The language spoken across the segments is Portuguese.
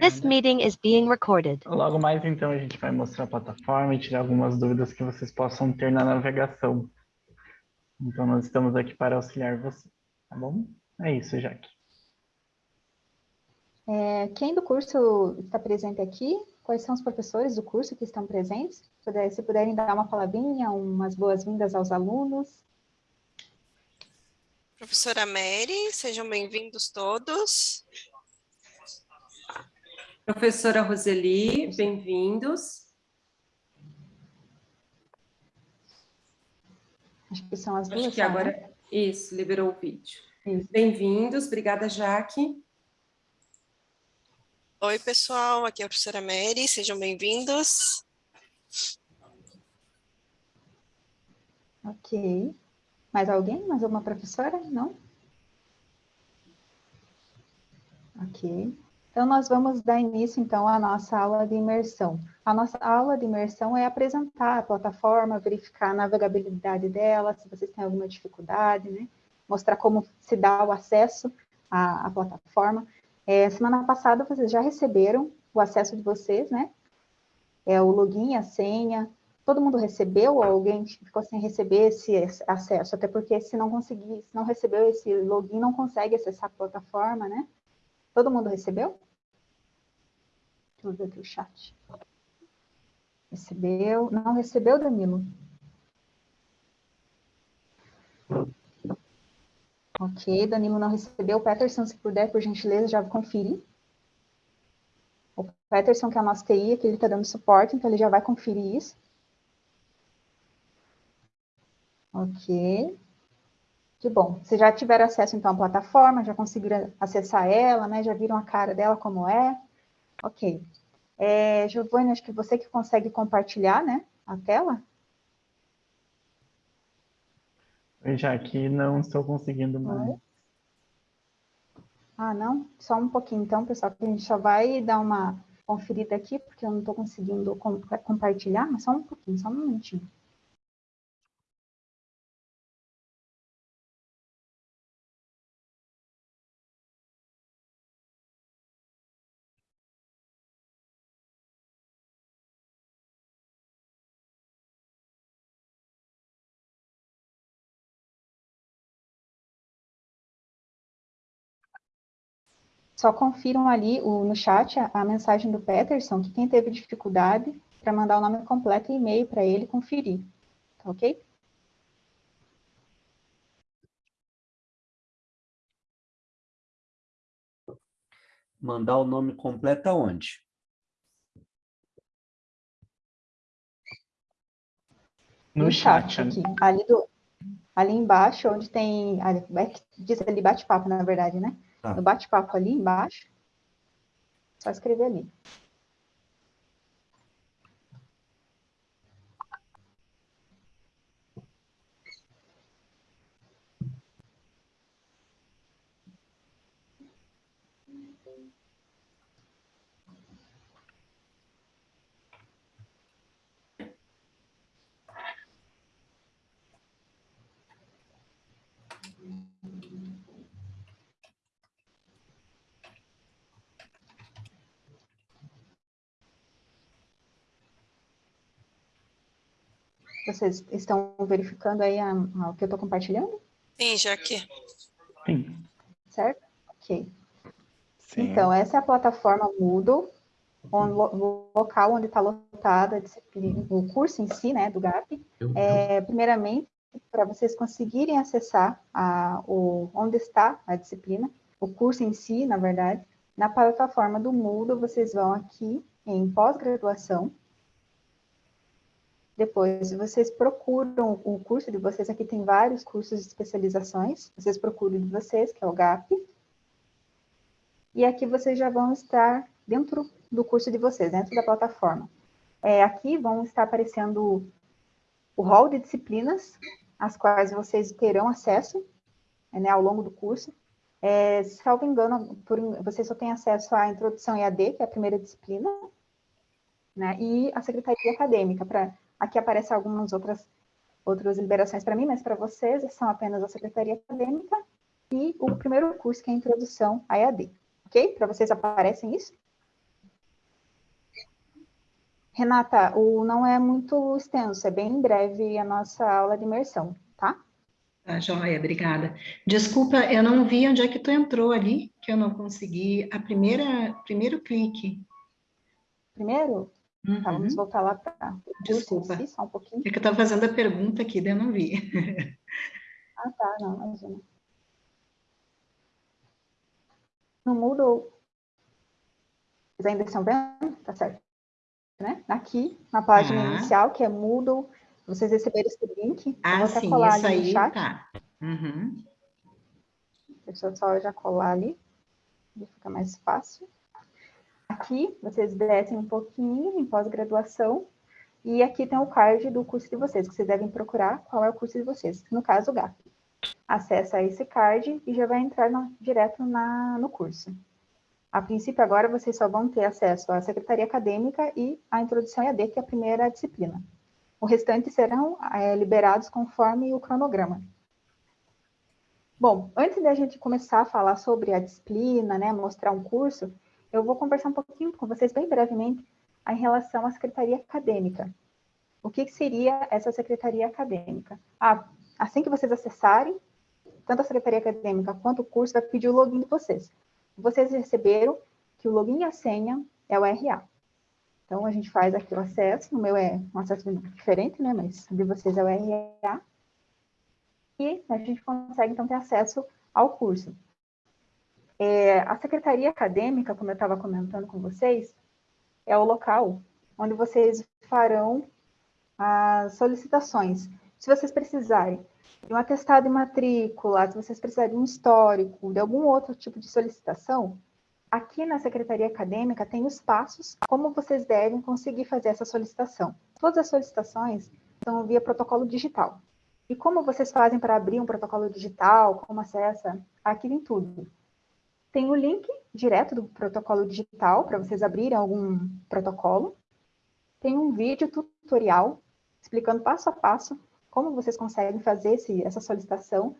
This meeting is being recorded. Logo mais, então, a gente vai mostrar a plataforma e tirar algumas dúvidas que vocês possam ter na navegação. Então, nós estamos aqui para auxiliar você, tá bom? É isso, Jaque. É, quem do curso está presente aqui? Quais são os professores do curso que estão presentes? Se puderem dar uma palavrinha, umas boas-vindas aos alunos. Professora Mary, sejam bem-vindos todos. Professora Roseli, bem-vindos. Acho que são as duas. Acho que agora, né? isso, liberou o vídeo. Bem-vindos, obrigada, Jaque. Oi, pessoal, aqui é a professora Mary, sejam bem-vindos. Ok. Mais alguém? Mais alguma professora? Não? Ok. Então, nós vamos dar início, então, à nossa aula de imersão. A nossa aula de imersão é apresentar a plataforma, verificar a navegabilidade dela, se vocês têm alguma dificuldade, né? Mostrar como se dá o acesso à, à plataforma. É, semana passada, vocês já receberam o acesso de vocês, né? É o login, a senha. Todo mundo recebeu ou alguém ficou sem receber esse acesso? Até porque se não conseguir, se não recebeu esse login, não consegue acessar a plataforma, né? Todo mundo recebeu? Deixa eu ver aqui o chat. Recebeu? Não recebeu, Danilo? Ok, Danilo não recebeu. Peterson, se puder, por gentileza, já conferir. O Peterson, que é a nossa TI, aqui ele está dando suporte, então ele já vai conferir isso. Ok. Que bom. Vocês já tiveram acesso, então, à plataforma, já conseguiram acessar ela, né? Já viram a cara dela como é. Ok. É, Giovanni, acho que você que consegue compartilhar, né, a tela? Já que não estou conseguindo mais. Ah, não? Só um pouquinho, então, pessoal, que a gente só vai dar uma conferida aqui, porque eu não estou conseguindo compartilhar, mas só um pouquinho, só um minutinho. Só confiram ali o, no chat a, a, mensagem do Peterson, que quem teve dificuldade, para mandar o nome completo e e-mail para ele conferir. Tá ok? Mandar o nome completo aonde? No, no chat, chat, aqui. Ali, do, ali embaixo, onde tem... Ali, diz ali bate-papo, na verdade, né? Ah. No bate-papo ali embaixo, só escrever ali. Vocês estão verificando aí a, a, o que eu estou compartilhando? Sim, já que. Sim. Certo? Ok. Sim. Então, essa é a plataforma Moodle, onde, o local onde está lotada o curso em si, né, do GAP. É, primeiramente, para vocês conseguirem acessar a, o, onde está a disciplina, o curso em si, na verdade, na plataforma do Moodle, vocês vão aqui em pós-graduação, depois, vocês procuram o curso de vocês, aqui tem vários cursos de especializações, vocês procuram de vocês, que é o GAP, e aqui vocês já vão estar dentro do curso de vocês, dentro da plataforma. É, aqui vão estar aparecendo o rol de disciplinas, às quais vocês terão acesso né, ao longo do curso. É, salvo engano, por, vocês só têm acesso à introdução EAD, que é a primeira disciplina, né, e a secretaria acadêmica, para Aqui aparecem algumas outras, outras liberações para mim, mas para vocês são apenas a Secretaria Acadêmica e o primeiro curso, que é a Introdução à EAD. Ok? Para vocês aparecem isso? Renata, o não é muito extenso, é bem breve a nossa aula de imersão, tá? Tá, joia, obrigada. Desculpa, eu não vi onde é que tu entrou ali, que eu não consegui. A primeira, primeiro clique. Primeiro? Uhum. Tá, vamos voltar lá para Desculpa. Si, só um pouquinho. É que eu estava fazendo a pergunta aqui, daí eu não vi. ah, tá, não, imagina. No Moodle, vocês ainda estão vendo? Tá certo. Né? Aqui, na página Ah. inicial, que é Moodle, vocês receberam esse link. Ah, sim, colar isso ali no aí, chat. tá. Uhum. Deixa eu só já colar ali, ficar mais fácil. Aqui, vocês descem um pouquinho em pós-graduação, e aqui tem o card do curso de vocês, que vocês devem procurar qual é o curso de vocês, no caso, o GAP. Acessa esse card e já vai entrar na- direto na, no curso. A princípio, agora, vocês só vão ter acesso à secretaria acadêmica e à introdução EAD, que é a primeira disciplina. O restante serão eh, liberados conforme o cronograma. Bom, antes da gente começar a falar sobre a disciplina, né, mostrar um curso, eu vou conversar um pouquinho com vocês bem brevemente em relação à secretaria acadêmica. O que, seria essa secretaria acadêmica? Ah, assim que vocês acessarem, tanto a secretaria acadêmica quanto o curso vai pedir o login de vocês. Vocês receberam que o login e a senha é o RA. Então, a gente faz aqui o acesso, o meu é um acesso diferente, né, mas de vocês é o RA e a gente consegue, então, ter acesso ao curso. É, a secretaria acadêmica, como eu estava comentando com vocês, é o local onde vocês farão as solicitações. Se vocês precisarem de um atestado de matrícula, se vocês precisarem de um histórico, de algum outro tipo de solicitação, aqui na secretaria acadêmica tem os passos como vocês devem conseguir fazer essa solicitação. Todas as solicitações são via protocolo digital. E como vocês fazem para abrir um protocolo digital, como acessa, aqui vem tudo. Tem o link direto do protocolo digital para vocês abrirem algum protocolo. Tem um vídeo tutorial explicando passo a passo como vocês conseguem fazer esse, essa solicitação.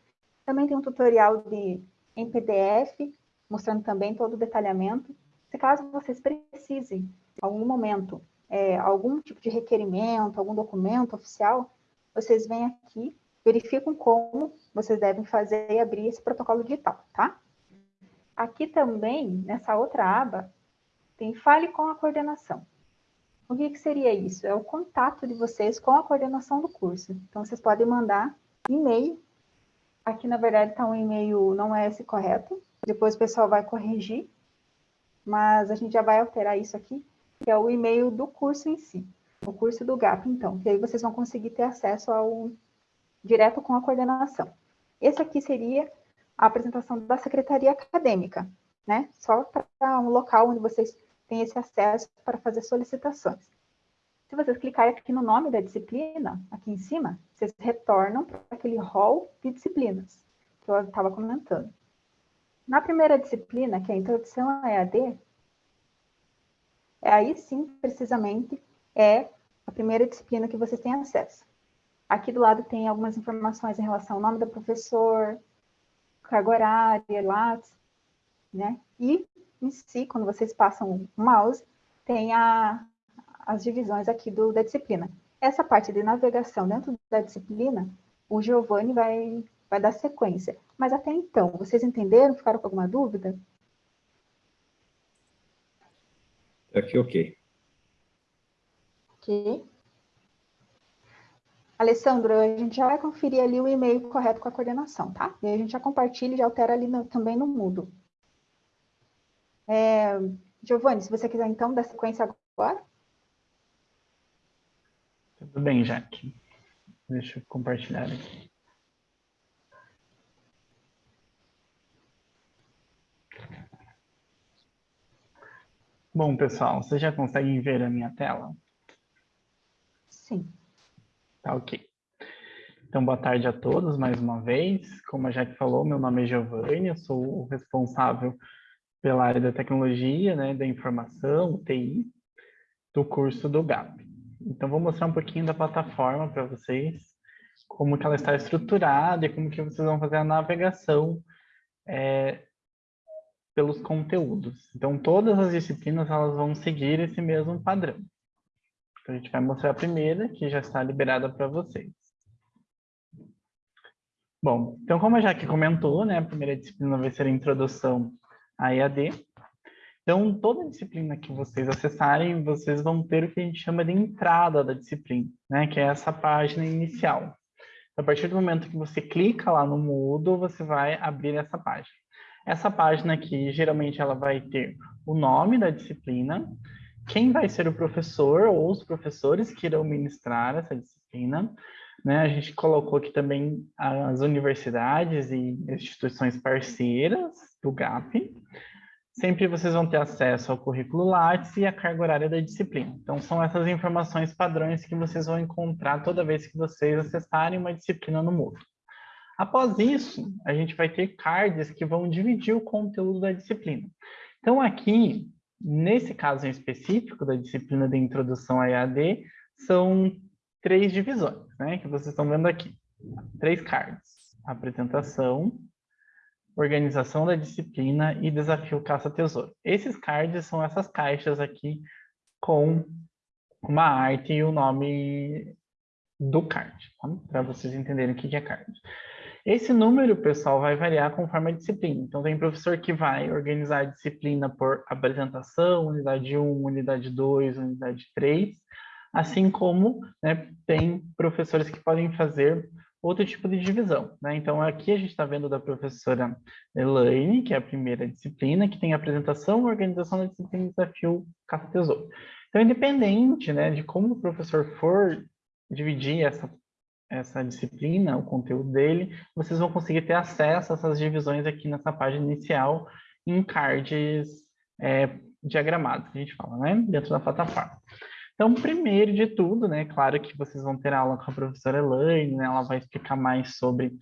Também tem um tutorial de, em PDF, mostrando também todo o detalhamento. Se caso vocês precisem, em algum momento, é, algum tipo de requerimento, algum documento oficial, vocês vêm aqui, verificam como vocês devem fazer e abrir esse protocolo digital, tá? Aqui também, nessa outra aba, tem Fale com a coordenação. O que, que seria isso? É o contato de vocês com a coordenação do curso. Então, vocês podem mandar e-mail. Aqui, na verdade, está um e-mail, não é esse correto. Depois o pessoal vai corrigir. Mas a gente já vai alterar isso aqui, que é o e-mail do curso em si. O curso do GAP, então. Que aí vocês vão conseguir ter acesso ao direto com a coordenação. Esse aqui seria a apresentação da secretaria acadêmica, né? Só para um local onde vocês têm esse acesso para fazer solicitações. Se vocês clicarem aqui no nome da disciplina, aqui em cima, vocês retornam para aquele hall de disciplinas que eu estava comentando. Na primeira disciplina, que é a Introdução à EAD, é aí sim, precisamente, é a primeira disciplina que vocês têm acesso. Aqui do lado tem algumas informações em relação ao nome do professor, carga horária, lápis, né? E em si, quando vocês passam o mouse, tem a, as divisões aqui do, da disciplina. Essa parte de navegação dentro da disciplina, o Giovanni vai, vai dar sequência. Mas até então, vocês entenderam? Ficaram com alguma dúvida? Aqui, ok. Ok. Alessandro, a gente já vai conferir ali o e-mail correto com a coordenação, tá? E aí a gente já compartilha e já altera ali no, também no Moodle. É, Giovanni, se você quiser então dar sequência agora. Tudo bem, Jaque. Deixa eu compartilhar aqui. Bom, pessoal, vocês já conseguem ver a minha tela? Sim. Tá ok. Então, boa tarde a todos mais uma vez. Como a Jaque falou, meu nome é Giovanni, eu sou o responsável pela área da tecnologia, né, da informação, TI, do curso do GAP. Então, vou mostrar um pouquinho da plataforma para vocês, como que ela está estruturada e como que vocês vão fazer a navegação é, pelos conteúdos. Então, todas as disciplinas elas vão seguir esse mesmo padrão. A gente vai mostrar a primeira, que já está liberada para vocês. Bom, então como a Jaque comentou, né, a primeira disciplina vai ser a introdução à EAD. Então, toda disciplina que vocês acessarem, vocês vão ter o que a gente chama de entrada da disciplina, né, que é essa página inicial. A partir do momento que você clica lá no Moodle, você vai abrir essa página. Essa página aqui, geralmente, ela vai ter o nome da disciplina, quem vai ser o professor ou os professores que irão ministrar essa disciplina, né? A gente colocou aqui também as universidades e instituições parceiras do GAP. Sempre vocês vão ter acesso ao currículo Lattes e à carga horária da disciplina. Então, são essas informações padrões que vocês vão encontrar toda vez que vocês acessarem uma disciplina no Moodle. Após isso, a gente vai ter cards que vão dividir o conteúdo da disciplina. Então, aqui, nesse caso em específico da disciplina de Introdução à EAD, são três divisões, né, que vocês estão vendo aqui. Três cards. Apresentação, organização da disciplina e desafio caça-tesouro. Esses cards são essas caixas aqui com uma arte e o nome do card, tá? para vocês entenderem o que é card. Esse número, pessoal, vai variar conforme a disciplina. Então, tem professor que vai organizar a disciplina por apresentação, unidade 1, unidade 2, unidade 3, assim como né, tem professores que podem fazer outro tipo de divisão. Né? Então, aqui a gente está vendo da professora Elaine, que é a primeira disciplina, que tem apresentação, organização da disciplina e desafio caça-tesouro. Então, independente né, de como o professor for dividir essa, essa disciplina, o conteúdo dele, vocês vão conseguir ter acesso a essas divisões aqui nessa página inicial, em cards é, diagramados, que a gente fala, né, dentro da plataforma. Então, primeiro de tudo, né, claro que vocês vão ter aula com a professora Elaine, né, ela vai explicar mais sobre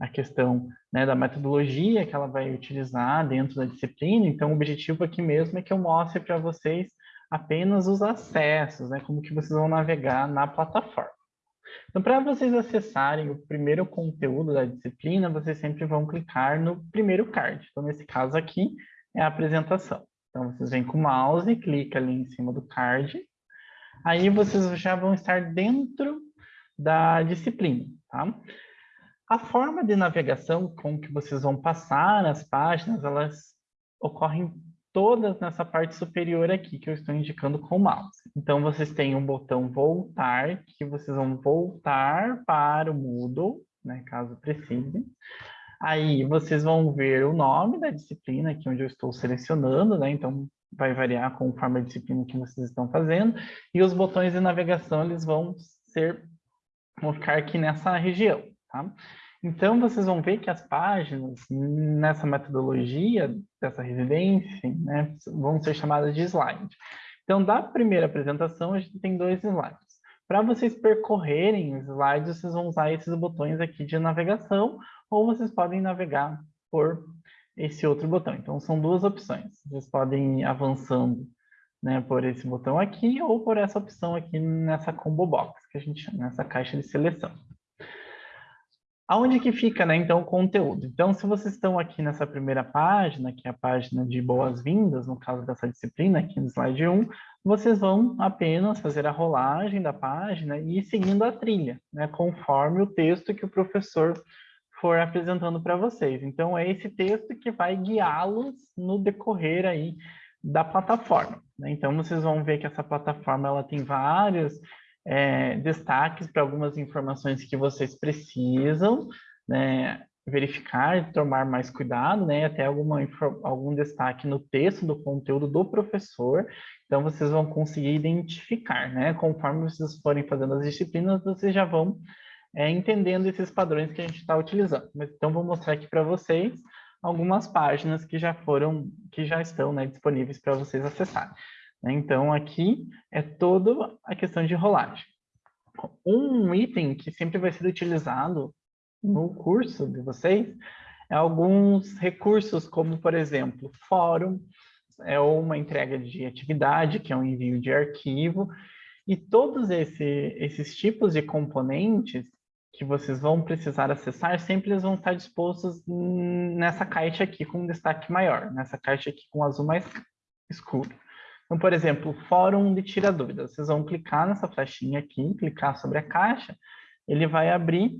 a questão né, da metodologia que ela vai utilizar dentro da disciplina, então o objetivo aqui mesmo é que eu mostre para vocês apenas os acessos, né, como que vocês vão navegar na plataforma. Então, para vocês acessarem o primeiro conteúdo da disciplina, vocês sempre vão clicar no primeiro card. Então, nesse caso aqui, é a apresentação. Então, vocês vêm com o mouse, clica ali em cima do card, aí vocês já vão estar dentro da disciplina, tá? A forma de navegação com que vocês vão passar as páginas, elas ocorrem todas nessa parte superior aqui, que eu estou indicando com o mouse. Então, vocês têm um botão voltar, que vocês vão voltar para o Moodle, né, caso precise. Aí, vocês vão ver o nome da disciplina, aqui onde eu estou selecionando, né, então vai variar conforme a disciplina que vocês estão fazendo, e os botões de navegação, eles vão ser, vão ficar aqui nessa região, tá? Então, vocês vão ver que as páginas, nessa metodologia dessa residência, né, vão ser chamadas de slide. Então, da primeira apresentação, a gente tem dois slides. Para vocês percorrerem os slides, vocês vão usar esses botões aqui de navegação, ou vocês podem navegar por esse outro botão. Então, são duas opções. Vocês podem ir avançando né, por esse botão aqui ou por essa opção aqui nessa combo box, que a gente chama, nessa caixa de seleção. Aonde que fica, né, então, o conteúdo? Então, se vocês estão aqui nessa primeira página, que é a página de boas-vindas, no caso dessa disciplina, aqui no slide 1, vocês vão apenas fazer a rolagem da página e ir seguindo a trilha, né, conforme o texto que o professor for apresentando para vocês. Então, é esse texto que vai guiá-los no decorrer aí da plataforma. Né? Então, vocês vão ver que essa plataforma ela tem vários é, destaques para algumas informações que vocês precisam né, verificar, tomar mais cuidado, né, até alguma, algum destaque no texto do conteúdo do professor. Então, vocês vão conseguir identificar, né? Conforme vocês forem fazendo as disciplinas, vocês já vão é, entendendo esses padrões que a gente está utilizando. Então, vou mostrar aqui para vocês algumas páginas que já foram, que já estão né, disponíveis para vocês acessarem. Né? Então, aqui é toda a questão de rolagem. Um item que sempre vai ser utilizado no curso de vocês é alguns recursos, como, por exemplo, fórum, é uma entrega de atividade, que é um envio de arquivo, e todos esse, esses tipos de componentes, que vocês vão precisar acessar, sempre eles vão estar dispostos nessa caixa aqui com destaque maior, nessa caixa aqui com azul mais escuro. Então, por exemplo, fórum de tira dúvidas. Vocês vão clicar nessa flechinha aqui, clicar sobre a caixa, ele vai abrir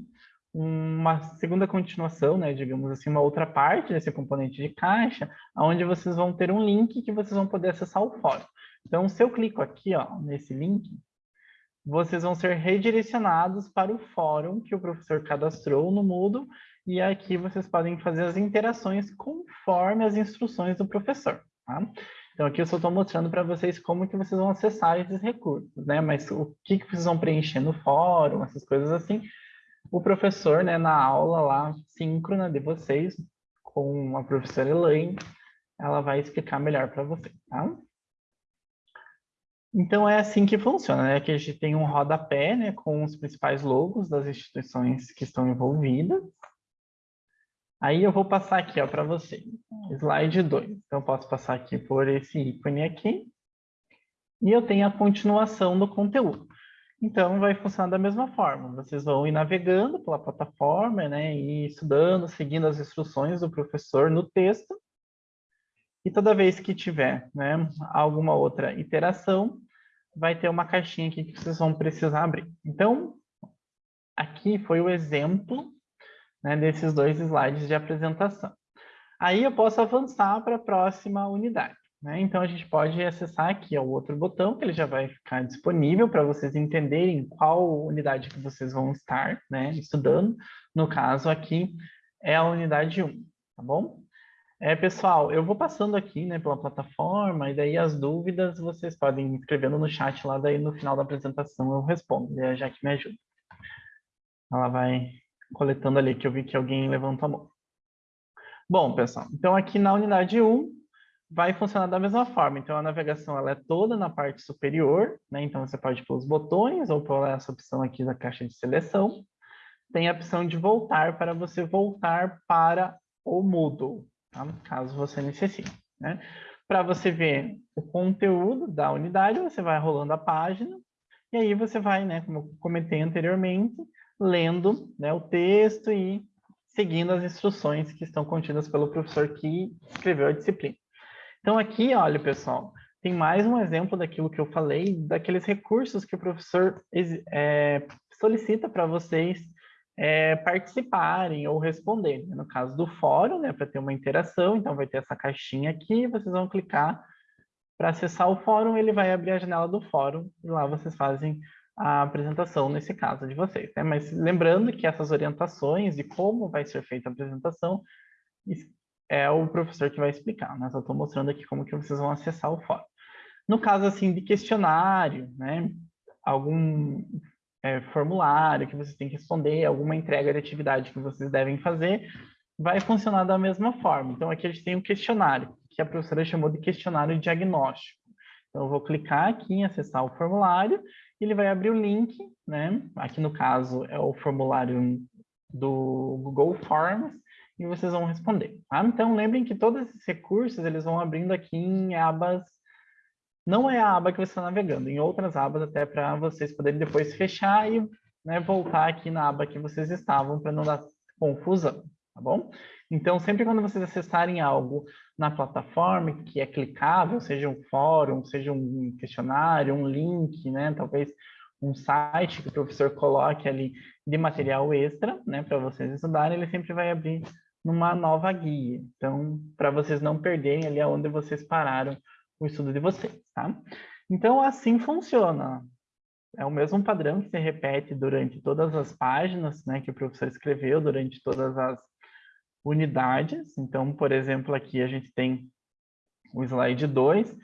uma segunda continuação, né, digamos assim, uma outra parte desse componente de caixa, onde vocês vão ter um link que vocês vão poder acessar o fórum. Então, se eu clico aqui, ó, nesse link, vocês vão ser redirecionados para o fórum que o professor cadastrou no Moodle, e aqui vocês podem fazer as interações conforme as instruções do professor. Tá? Então, aqui eu só estou mostrando para vocês como que vocês vão acessar esses recursos, né? Mas o que, que vocês vão preencher no fórum, essas coisas assim, o professor, né, na aula lá, síncrona de vocês, com a professora Elaine, ela vai explicar melhor para vocês, tá? Então, é assim que funciona, né? Aqui a gente tem um rodapé, né, com os principais logos das instituições que estão envolvidas. Aí eu vou passar aqui, para vocês. Slide 2. Então, eu posso passar aqui por esse ícone aqui. E eu tenho a continuação do conteúdo. Então, vai funcionar da mesma forma. Vocês vão ir navegando pela plataforma, né, e estudando, seguindo as instruções do professor no texto. E toda vez que tiver né, alguma outra iteração, vai ter uma caixinha aqui que vocês vão precisar abrir. Então, aqui foi o exemplo né, desses dois slides de apresentação. Aí eu posso avançar para a próxima unidade. Né? Então, a gente pode acessar aqui o outro botão, que ele já vai ficar disponível para vocês entenderem qual unidade que vocês vão estar né, estudando. No caso aqui, é a unidade 1, tá bom? É, pessoal, eu vou passando aqui né, pela plataforma, e daí as dúvidas vocês podem escrevendo no chat lá, daí no final da apresentação eu respondo, e a Jaque me ajuda. Ela vai coletando ali, que eu vi que alguém levantou a mão. Bom, pessoal, então aqui na unidade 1, vai funcionar da mesma forma. Então, a navegação ela é toda na parte superior, né? Então, você pode pôr os botões ou pôr essa opção aqui da caixa de seleção. Tem a opção de voltar para você voltar para o Moodle, tá? caso você necessite. Né? Para você ver o conteúdo da unidade, você vai rolando a página e aí você vai, né, como eu comentei anteriormente, lendo né, o texto e seguindo as instruções que estão contidas pelo professor que escreveu a disciplina. Então aqui, olha, pessoal, tem mais um exemplo daquilo que eu falei, daqueles recursos que o professor é, solicita para vocês é, participarem ou responderem. No caso do fórum, né, para ter uma interação, então vai ter essa caixinha aqui, vocês vão clicar para acessar o fórum, ele vai abrir a janela do fórum e lá vocês fazem a apresentação nesse caso de vocês. Né? Mas lembrando que essas orientações de como vai ser feita a apresentação é o professor que vai explicar, né? Só estou mostrando aqui como que vocês vão acessar o fórum. No caso, assim, de questionário, né? Algum é, formulário que vocês têm que responder, alguma entrega de atividade que vocês devem fazer, vai funcionar da mesma forma. Então, aqui a gente tem um questionário, que a professora chamou de questionário diagnóstico. Então, eu vou clicar aqui em acessar o formulário, ele vai abrir o link, né? Aqui no caso é o formulário do Google Forms, e vocês vão responder. Tá? Então, lembrem que todos esses recursos, eles vão abrindo aqui em abas, não é a aba que você está navegando, em outras abas até para vocês poderem depois fechar e né, voltar aqui na aba que vocês estavam para não dar confusão, tá bom? Então, sempre quando vocês acessarem algo na plataforma que é clicável, seja um fórum, seja um questionário, um link, né, talvez um site que o professor coloque ali de material extra, né, para vocês estudarem, ele sempre vai abrir numa nova guia. Então, para vocês não perderem ali aonde vocês pararam o estudo de vocês, tá? Então, assim funciona. É o mesmo padrão que se repete durante todas as páginas, né, que o professor escreveu, durante todas as unidades. Então, por exemplo, aqui a gente tem o slide 2,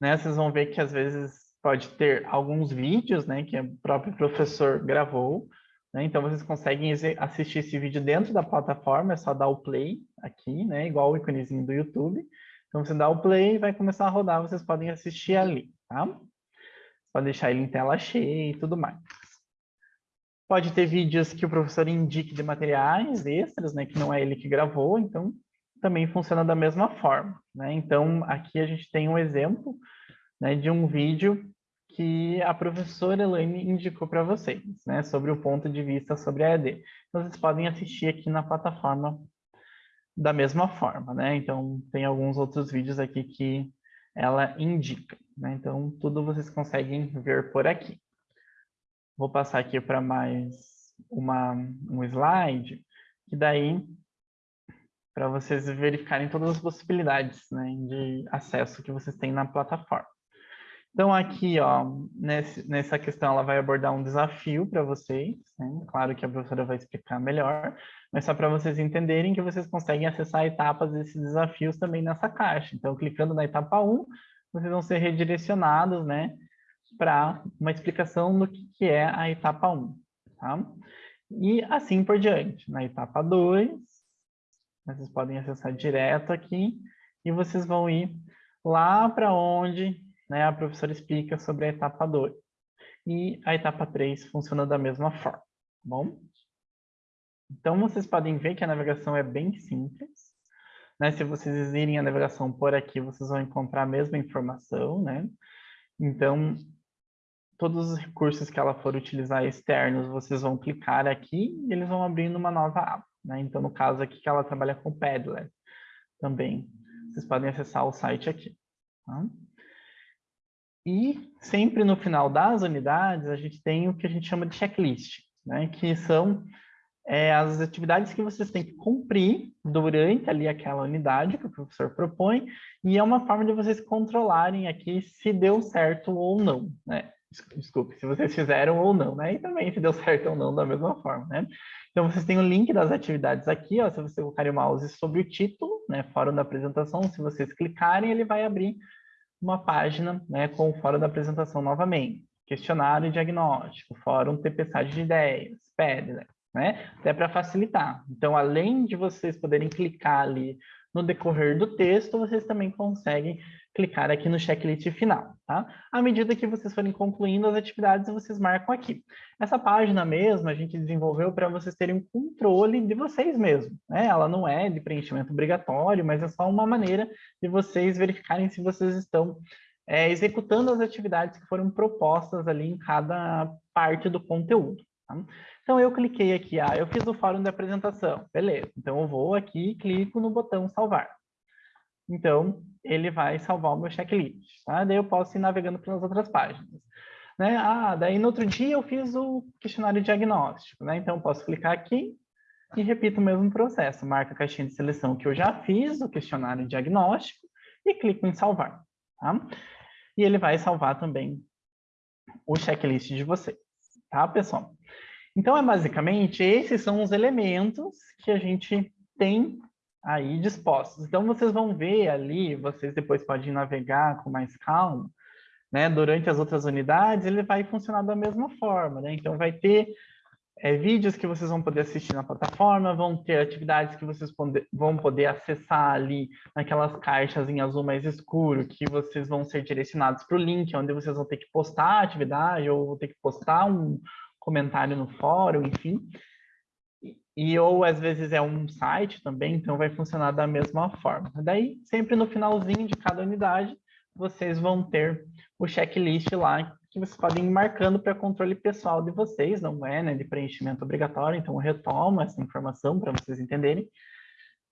né, vocês vão ver que às vezes pode ter alguns vídeos, né, que o próprio professor gravou, né? Então, vocês conseguem assistir esse vídeo dentro da plataforma, é só dar o play aqui, né? igual o íconezinho do YouTube. Então, você dá o play e vai começar a rodar, vocês podem assistir ali. Tá? Pode deixar ele em tela cheia e tudo mais. Pode ter vídeos que o professor indique de materiais extras, né, que não é ele que gravou, então também funciona da mesma forma. Né? Então, aqui a gente tem um exemplo né, de um vídeo que a professora Elaine indicou para vocês, né, sobre o ponto de vista sobre a ED. Então, vocês podem assistir aqui na plataforma da mesma forma, né? Então, tem alguns outros vídeos aqui que ela indica. Né? Então, tudo vocês conseguem ver por aqui. Vou passar aqui para mais uma, um slide, que daí, para vocês verificarem todas as possibilidades né, de acesso que vocês têm na plataforma. Então, aqui, ó, nesse, nessa questão, ela vai abordar um desafio para vocês. Né? Claro que a professora vai explicar melhor, mas só para vocês entenderem que vocês conseguem acessar etapas desses desafios também nessa caixa. Então, clicando na etapa 1, vocês vão ser redirecionados né, para uma explicação do que, que é a etapa 1. Tá? E assim por diante. Na etapa 2, vocês podem acessar direto aqui e vocês vão ir lá para onde né, a professora explica sobre a etapa 2. E a etapa 3 funciona da mesma forma, tá bom? Então, vocês podem ver que a navegação é bem simples. Né? Se vocês irem a navegação por aqui, vocês vão encontrar a mesma informação, né? Então, todos os recursos que ela for utilizar externos, vocês vão clicar aqui e eles vão abrindo uma nova aba. Né? Então, no caso aqui que ela trabalha com Padlet também. Vocês podem acessar o site aqui. Tá? E sempre no final das unidades, a gente tem o que a gente chama de checklist, né? que são é, as atividades que vocês têm que cumprir durante ali aquela unidade que o professor propõe, e é uma forma de vocês controlarem aqui se deu certo ou não, né? Desculpe, se vocês fizeram ou não, né? E também se deu certo ou não da mesma forma, né? Então, vocês têm o link das atividades aqui, ó, se você colocar o mouse sobre o título, né, fórum da apresentação, se vocês clicarem, ele vai abrir uma página né, com o fórum da apresentação novamente. Questionário diagnóstico, fórum TPSAD de ideias, Padlet, né? Até para facilitar. Então, além de vocês poderem clicar ali no decorrer do texto, vocês também conseguem clicar aqui no checklist final, tá? À medida que vocês forem concluindo as atividades, vocês marcam aqui. Essa página mesmo, a gente desenvolveu para vocês terem um controle de vocês mesmos, né? Ela não é de preenchimento obrigatório, mas é só uma maneira de vocês verificarem se vocês estão é, executando as atividades que foram propostas ali em cada parte do conteúdo. Tá? Então, eu cliquei aqui, ah, eu fiz o fórum de apresentação, beleza. Então, eu vou aqui e clico no botão salvar. Então, ele vai salvar o meu checklist, tá? Daí eu posso ir navegando pelas outras páginas. Né? Ah, daí no outro dia eu fiz o questionário diagnóstico, né? Então, eu posso clicar aqui e repito o mesmo processo. Marca a caixinha de seleção que eu já fiz, o questionário diagnóstico, e clico em salvar, tá? E ele vai salvar também o checklist de vocês, tá, pessoal? Então, é basicamente, esses são os elementos que a gente tem aí dispostos. Então, vocês vão ver ali, vocês depois podem navegar com mais calma, né? Durante as outras unidades, ele vai funcionar da mesma forma, né? Então, vai ter é, vídeos que vocês vão poder assistir na plataforma, vão ter atividades que vocês vão poder acessar ali naquelas caixas em azul mais escuro, que vocês vão ser direcionados para o link, onde vocês vão ter que postar a atividade ou ter que postar um comentário no fórum, enfim. E ou às vezes é um site também, então vai funcionar da mesma forma. Daí, sempre no finalzinho de cada unidade, vocês vão ter o checklist lá que vocês podem ir marcando para controle pessoal de vocês, não é né, de preenchimento obrigatório, então eu retomo essa informação para vocês entenderem,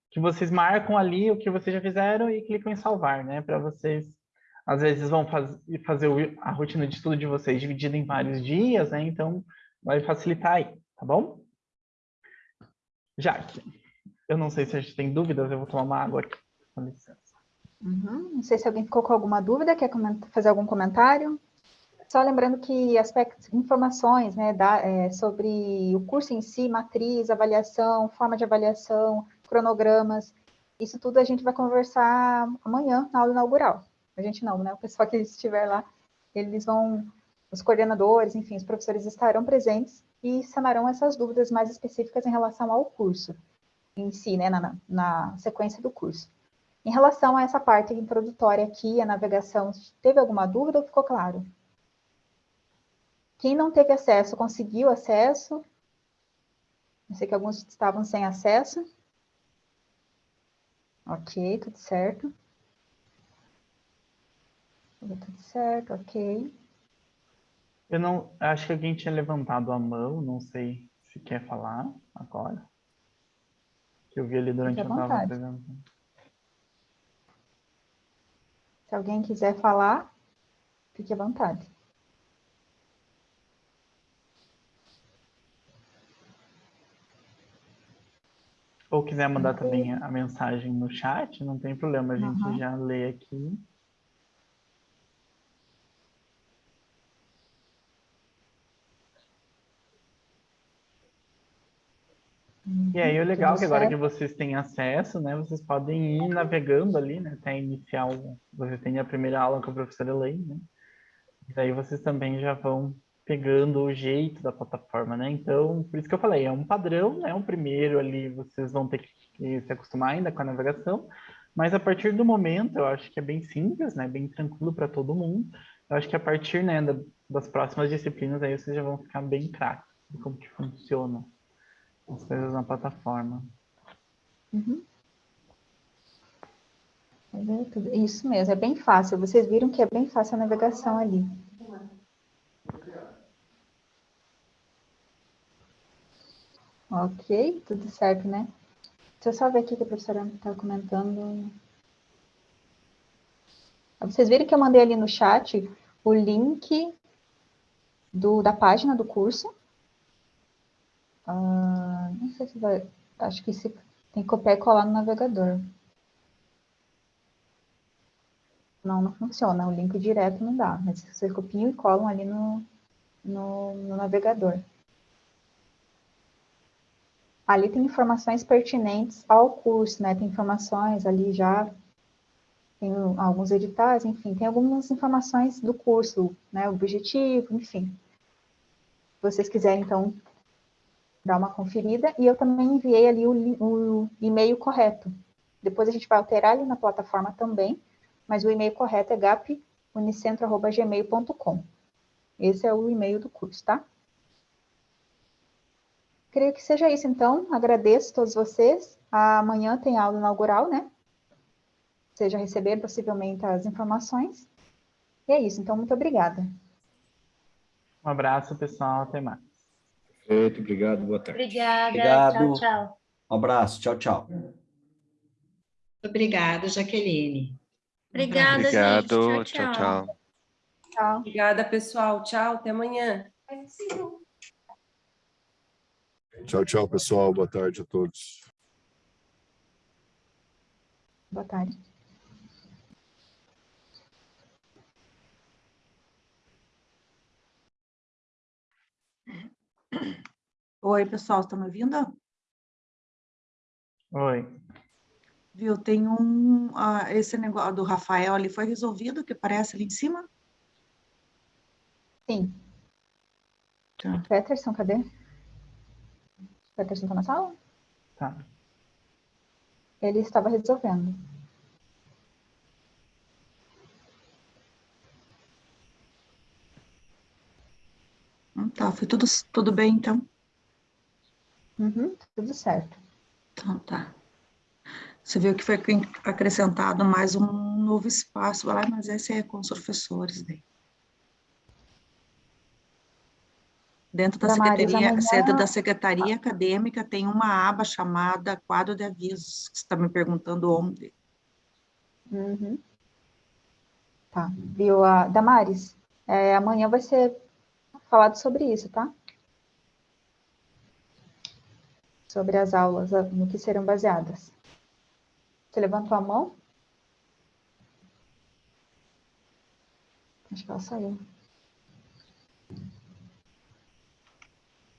que vocês marcam ali o que vocês já fizeram e clicam em salvar, né, para vocês, às vezes vão faz, fazer a rotina de estudo de vocês dividida em vários dias, né, então vai facilitar aí, tá bom? Jaque, eu não sei se a gente tem dúvidas, eu vou tomar uma água aqui, com licença. Uhum. Não sei se alguém ficou com alguma dúvida, quer fazer algum comentário? Só lembrando que aspectos, informações né, da, é, sobre o curso em si, matriz, avaliação, forma de avaliação, cronogramas, isso tudo a gente vai conversar amanhã na aula inaugural. A gente não, né? O pessoal que estiver lá, eles vão, os coordenadores, enfim, os professores estarão presentes e sanarão essas dúvidas mais específicas em relação ao curso em si, né, na, na sequência do curso. Em relação a essa parte introdutória aqui, a navegação, teve alguma dúvida ou ficou claro? Quem não teve acesso, conseguiu acesso? Eu sei que alguns estavam sem acesso. Ok, tudo certo. Tudo certo, ok. Eu não, acho que alguém tinha levantado a mão, não sei se quer falar agora. Que eu vi ali durante a apresentando. Se Se alguém quiser falar, fique à vontade. Ou quiser mandar também a mensagem no chat, não tem problema, a gente Uhum. já lê aqui. E aí o legal é que agora que vocês têm acesso, né, vocês podem ir navegando ali, né, até iniciar o... Você tem a primeira aula com a professora Elaine, né? E daí vocês também já vão pegando o jeito da plataforma, né? Então, por isso que eu falei, é um padrão, né? O primeiro ali vocês vão ter que se acostumar ainda com a navegação, mas a partir do momento, eu acho que é bem simples, né? Bem tranquilo para todo mundo. Eu acho que a partir, né, da- das próximas disciplinas aí vocês já vão ficar bem craques de como que funciona as coisas na plataforma. Uhum. É Isso mesmo, é bem fácil. Vocês viram que é bem fácil a navegação ali. Ok, tudo certo, né? Deixa eu só ver aqui que a professora está comentando. Vocês viram que eu mandei ali no chat o link do, da página do curso. Ah, não sei se vai. Acho que se, tem que copiar e colar no navegador. Não, não funciona. O link direto não dá. Mas vocês copiam e colam ali no, no, no navegador. Ali tem informações pertinentes ao curso, né? Tem informações ali já, tem alguns editais, enfim, tem algumas informações do curso, né? Objetivo, enfim. Se vocês quiserem, então, dar uma conferida. E eu também enviei ali o, o e-mail correto. Depois a gente vai alterar ali na plataforma também, mas o e-mail correto é gapunicentro.gmail.com. Esse é o e-mail do curso, tá? Creio que seja isso, então. Agradeço a todos vocês. Amanhã tem aula inaugural, né? Vocês já receberam possivelmente as informações. E é isso, então, muito obrigada. Um abraço, pessoal. Até mais. Perfeito, obrigado, boa tarde. Obrigada. Obrigado. Tchau, tchau. Um abraço, tchau, tchau. Obrigada, Jaqueline. Obrigada, Obrigado, gente. tchau, tchau. Tchau. Obrigada, pessoal. Tchau, até amanhã. Tchau, tchau, pessoal. Boa tarde a todos. Boa tarde. Oi, pessoal, estão me ouvindo? Oi. Viu, tem um, ah, esse negócio do Rafael ali foi resolvido, que aparece ali em cima? Sim. Tá. Peterson, cadê? Peterson está na sala? Tá. Ele estava resolvendo. Tá, foi tudo, tudo bem, então? Uhum, tudo certo. Então, tá. Você viu que foi acre- acrescentado mais um novo espaço lá, mas esse é com os professores daí. Dentro da Damares, secretaria, amanhã- da secretaria acadêmica tem uma aba chamada quadro de avisos, que você está me perguntando onde. Uhum. Tá, viu? A Damares, é, amanhã vai ser falado sobre isso, tá? Sobre as aulas, no que serão baseadas. Você levantou a mão? Acho que ela saiu.